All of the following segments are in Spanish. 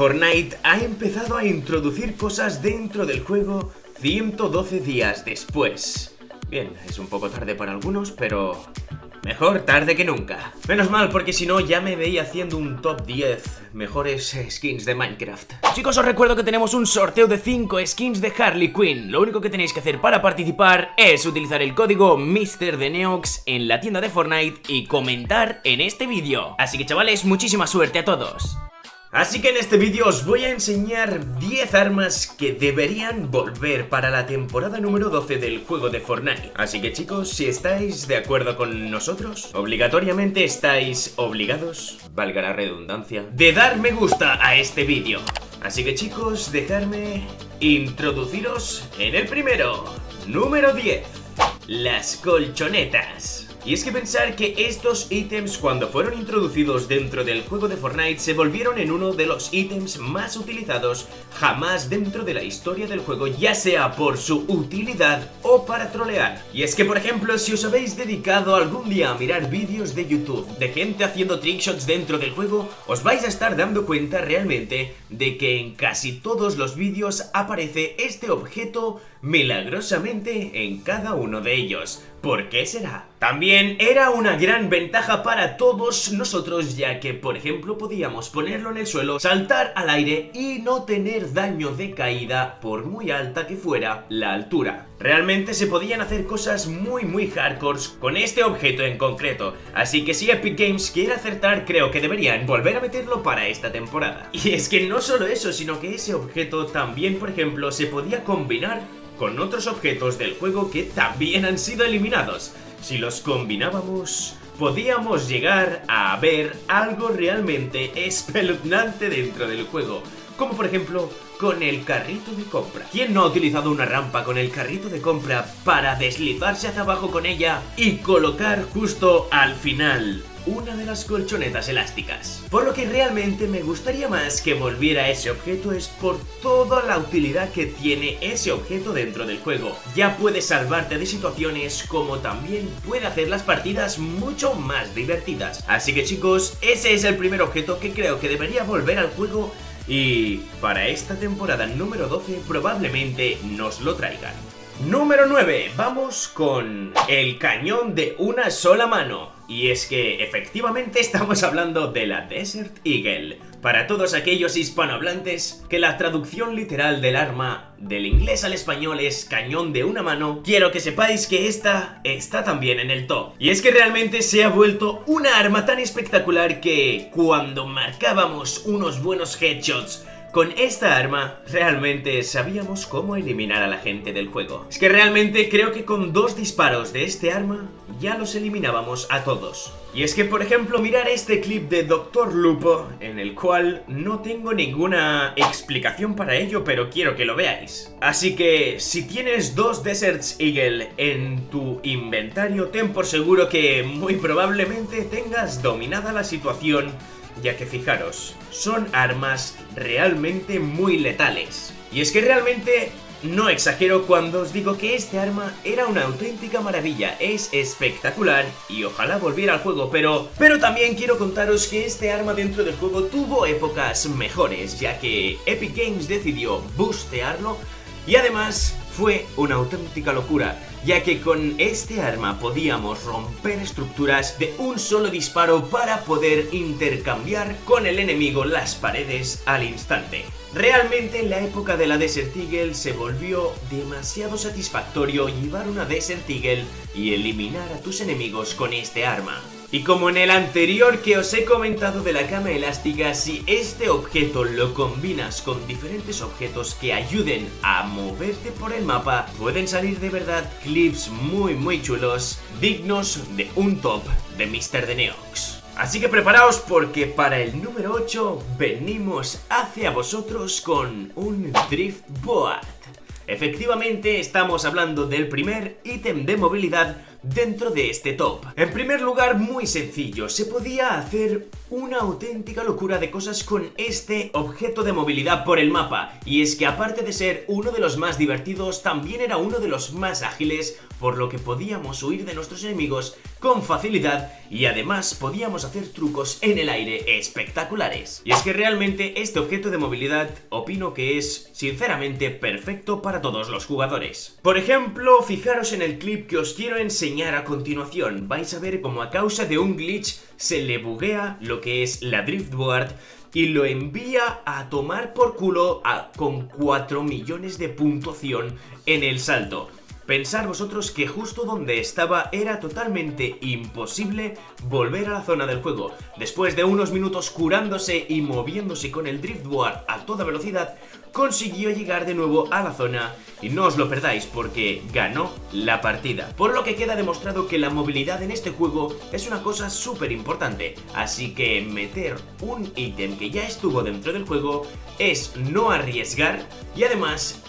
Fortnite ha empezado a introducir cosas dentro del juego 112 días después. Bien, es un poco tarde para algunos, pero Mejor tarde que nunca. Menos mal, porque si no ya me veía haciendo un top 10 mejores skins de Minecraft. Chicos, os recuerdo que tenemos un sorteo de 5 skins de Harley Quinn. Lo único que tenéis que hacer para participar es utilizar el código MrDeneox en la tienda de Fortnite y comentar en este vídeo. Así que chavales, muchísima suerte a todos. Así que en este vídeo os voy a enseñar 10 armas que deberían volver para la temporada número 12 del juego de Fortnite. Así que chicos, si estáis de acuerdo con nosotros, obligatoriamente estáis obligados, valga la redundancia, de dar me gusta a este vídeo. Así que chicos, dejadme introduciros en el primero, número 10, las colchonetas. Y es que pensar que estos ítems cuando fueron introducidos dentro del juego de Fortnite se volvieron en uno de los ítems más utilizados jamás dentro de la historia del juego ya sea por su utilidad o para trolear. Y es que por ejemplo si os habéis dedicado algún día a mirar vídeos de YouTube de gente haciendo trickshots dentro del juego os vais a estar dando cuenta realmente de que en casi todos los vídeos aparece este objeto milagrosamente en cada uno de ellos. ¿Por qué será? También era una gran ventaja para todos nosotros ya que, por ejemplo, podíamos ponerlo en el suelo, saltar al aire y no tener daño de caída por muy alta que fuera la altura. Realmente se podían hacer cosas muy muy hardcore con este objeto en concreto, así que si Epic Games quiere acertar creo que deberían volver a meterlo para esta temporada. Y es que no solo eso, sino que ese objeto también, por ejemplo, se podía combinar con otros objetos del juego que también han sido eliminados. Si los combinábamos, podíamos llegar a ver algo realmente espeluznante dentro del juego, como por ejemplo con el carrito de compra. ¿Quién no ha utilizado una rampa con el carrito de compra para deslizarse hacia abajo con ella y colocar justo al final una de las colchonetas elásticas. Por lo que realmente me gustaría más que volviera ese objeto es por toda la utilidad que tiene ese objeto dentro del juego. Ya puede salvarte de situaciones como también puede hacer las partidas mucho más divertidas. Así que chicos, ese es el primer objeto que creo que debería volver al juego y para esta temporada número 12 probablemente nos lo traigan. Número 9, vamos con el cañón de una sola mano. Y es que efectivamente estamos hablando de la Desert Eagle. Para todos aquellos hispanohablantes, que la traducción literal del arma del inglés al español es cañón de una mano, quiero que sepáis que esta está también en el top. Y es que realmente se ha vuelto una arma tan espectacular que cuando marcábamos unos buenos headshots con esta arma, realmente sabíamos cómo eliminar a la gente del juego. Es que realmente creo que con dos disparos de este arma, ya los eliminábamos a todos. Y es que, por ejemplo, mirar este clip de Dr. Lupo, en el cual no tengo ninguna explicación para ello, pero quiero que lo veáis. Así que, si tienes dos Deserts Eagle en tu inventario, ten por seguro que muy probablemente tengas dominada la situación ya que fijaros, son armas realmente muy letales. Y es que realmente no exagero cuando os digo que este arma era una auténtica maravilla, es espectacular y ojalá volviera al juego, pero... Pero también quiero contaros que este arma dentro del juego tuvo épocas mejores, ya que Epic Games decidió bustearlo y además fue una auténtica locura, ya que con este arma podíamos romper estructuras de un solo disparo para poder intercambiar con el enemigo las paredes al instante. Realmente en la época de la Desert Eagle se volvió demasiado satisfactorio llevar una Desert Eagle y eliminar a tus enemigos con este arma. Y como en el anterior que os he comentado de la cama elástica, si este objeto lo combinas con diferentes objetos que ayuden a moverte por el mapa, pueden salir de verdad clips muy muy chulos, dignos de un top de Mr. The Neox. Así que preparaos porque para el número 8 venimos hacia vosotros con un Drift Board. Efectivamente estamos hablando del primer ítem de movilidad dentro de este top. En primer lugar, muy sencillo, se podía hacer una auténtica locura de cosas con este objeto de movilidad por el mapa, y es que aparte de ser uno de los más divertidos, también era uno de los más ágiles, por lo que podíamos huir de nuestros enemigos con facilidad y además podíamos hacer trucos en el aire espectaculares. Y es que realmente este objeto de movilidad opino que es sinceramente perfecto para todos los jugadores. Por ejemplo, fijaros en el clip que os quiero enseñar a continuación. Vais a ver cómo a causa de un glitch se le buguea lo que es la driftboard y lo envía a tomar por culo con 4 millones de puntuación en el salto. Pensar vosotros que justo donde estaba era totalmente imposible volver a la zona del juego. Después de unos minutos curándose y moviéndose con el driftboard a toda velocidad, consiguió llegar de nuevo a la zona y no os lo perdáis porque ganó la partida. Por lo que queda demostrado que la movilidad en este juego es una cosa súper importante, así que meter un ítem que ya estuvo dentro del juego es no arriesgar y además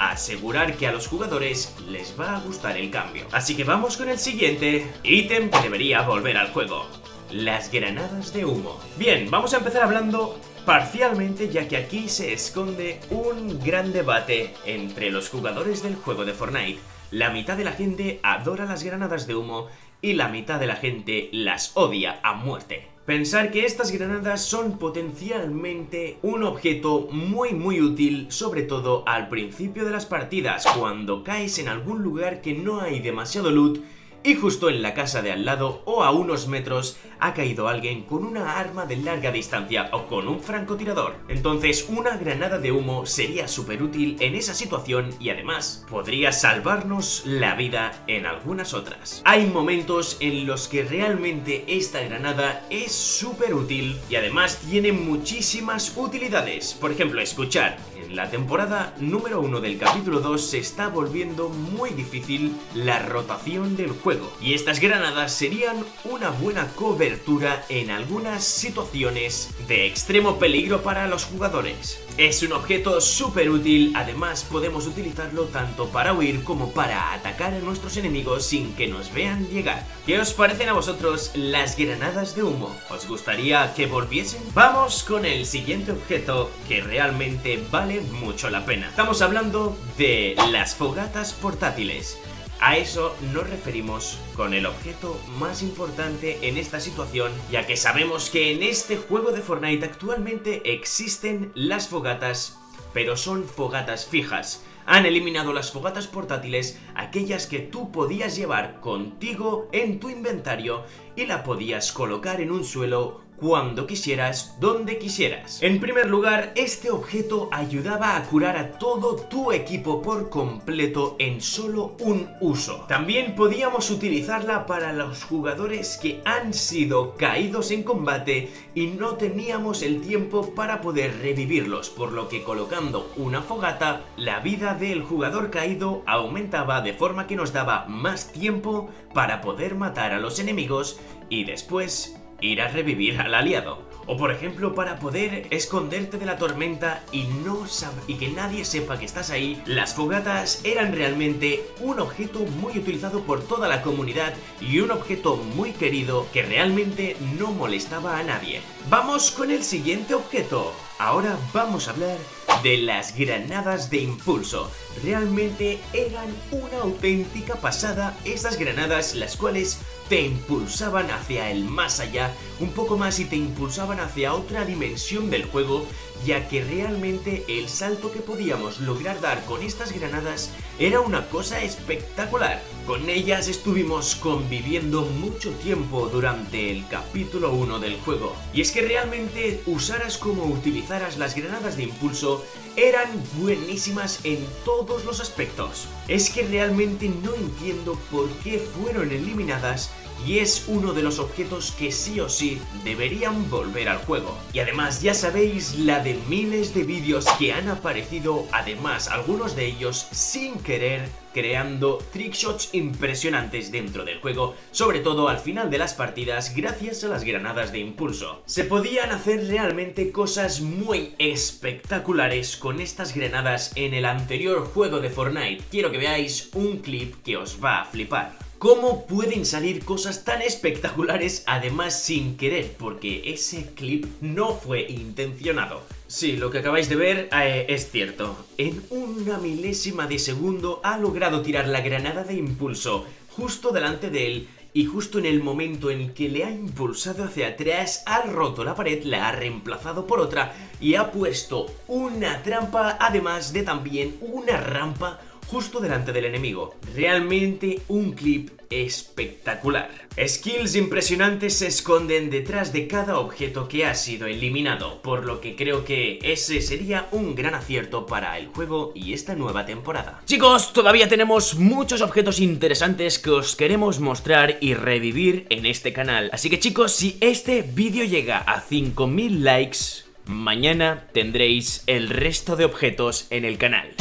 asegurar que a los jugadores les va a gustar el cambio. Así que vamos con el siguiente ítem que debería volver al juego. Las granadas de humo. Bien, vamos a empezar hablando parcialmente ya que aquí se esconde un gran debate entre los jugadores del juego de Fortnite. La mitad de la gente adora las granadas de humo y la mitad de la gente las odia a muerte. Pensar que estas granadas son potencialmente un objeto muy muy útil, sobre todo al principio de las partidas, cuando caes en algún lugar que no hay demasiado loot y justo en la casa de al lado o a unos metros ha caído alguien con una arma de larga distancia o con un francotirador. Entonces una granada de humo sería súper útil en esa situación y además podría salvarnos la vida en algunas otras. Hay momentos en los que realmente esta granada es súper útil y además tiene muchísimas utilidades. Por ejemplo, escuchar, la temporada número 1 del capítulo 2 se está volviendo muy difícil la rotación del juego y estas granadas serían una buena cobertura en algunas situaciones de extremo peligro para los jugadores. Es un objeto súper útil, además podemos utilizarlo tanto para huir como para atacar a nuestros enemigos sin que nos vean llegar. ¿Qué os parecen a vosotros las granadas de humo? ¿Os gustaría que volviesen? Vamos con el siguiente objeto que realmente vale mucho la pena. Estamos hablando de las fogatas portátiles. A eso nos referimos con el objeto más importante en esta situación, ya que sabemos que en este juego de Fortnite actualmente existen las fogatas, pero son fogatas fijas. Han eliminado las fogatas portátiles, aquellas que tú podías llevar contigo en tu inventario y la podías colocar en un suelo cuando quisieras, donde quisieras. En primer lugar, este objeto ayudaba a curar a todo tu equipo por completo en solo un uso. También podíamos utilizarla para los jugadores que han sido caídos en combate y no teníamos el tiempo para poder revivirlos, por lo que colocando una fogata, la vida del jugador caído aumentaba de forma que nos daba más tiempo para poder matar a los enemigos y después ir a revivir al aliado. O por ejemplo, para poder esconderte de la tormenta y, no y que nadie sepa que estás ahí, las fogatas eran realmente un objeto muy utilizado por toda la comunidad y un objeto muy querido que realmente no molestaba a nadie. Vamos con el siguiente objeto. Ahora vamos a hablar de las granadas de impulso. Realmente eran una auténtica pasada estas granadas las cuales te impulsaban hacia el más allá, un poco más y te impulsaban hacia otra dimensión del juego, ya que realmente el salto que podíamos lograr dar con estas granadas era una cosa espectacular. Con ellas estuvimos conviviendo mucho tiempo durante el capítulo 1 del juego. Y es que realmente usaras como utilizaras las granadas de impulso eran buenísimas en todos los aspectos. Es que realmente no entiendo por qué fueron eliminadas y es uno de los objetos que sí o sí deberían volver al juego. Y además ya sabéis la de miles de vídeos que han aparecido, además algunos de ellos sin querer creando trickshots impresionantes dentro del juego, sobre todo al final de las partidas gracias a las granadas de impulso. Se podían hacer realmente cosas muy espectaculares con estas granadas en el anterior juego de Fortnite. Quiero que veáis un clip que os va a flipar. Cómo pueden salir cosas tan espectaculares además sin querer, porque ese clip no fue intencionado. Sí, lo que acabáis de ver eh, es cierto. En una milésima de segundo ha logrado tirar la granada de impulso justo delante de él y justo en el momento en que le ha impulsado hacia atrás, ha roto la pared, la ha reemplazado por otra y ha puesto una trampa, además de también una rampa justo delante del enemigo. Realmente un clip espectacular. Skills impresionantes se esconden detrás de cada objeto que ha sido eliminado, por lo que creo que ese sería un gran acierto para el juego y esta nueva temporada. Chicos, todavía tenemos muchos objetos interesantes que os queremos mostrar y revivir en este canal. Así que chicos, si este vídeo llega a 5000 likes, mañana tendréis el resto de objetos en el canal.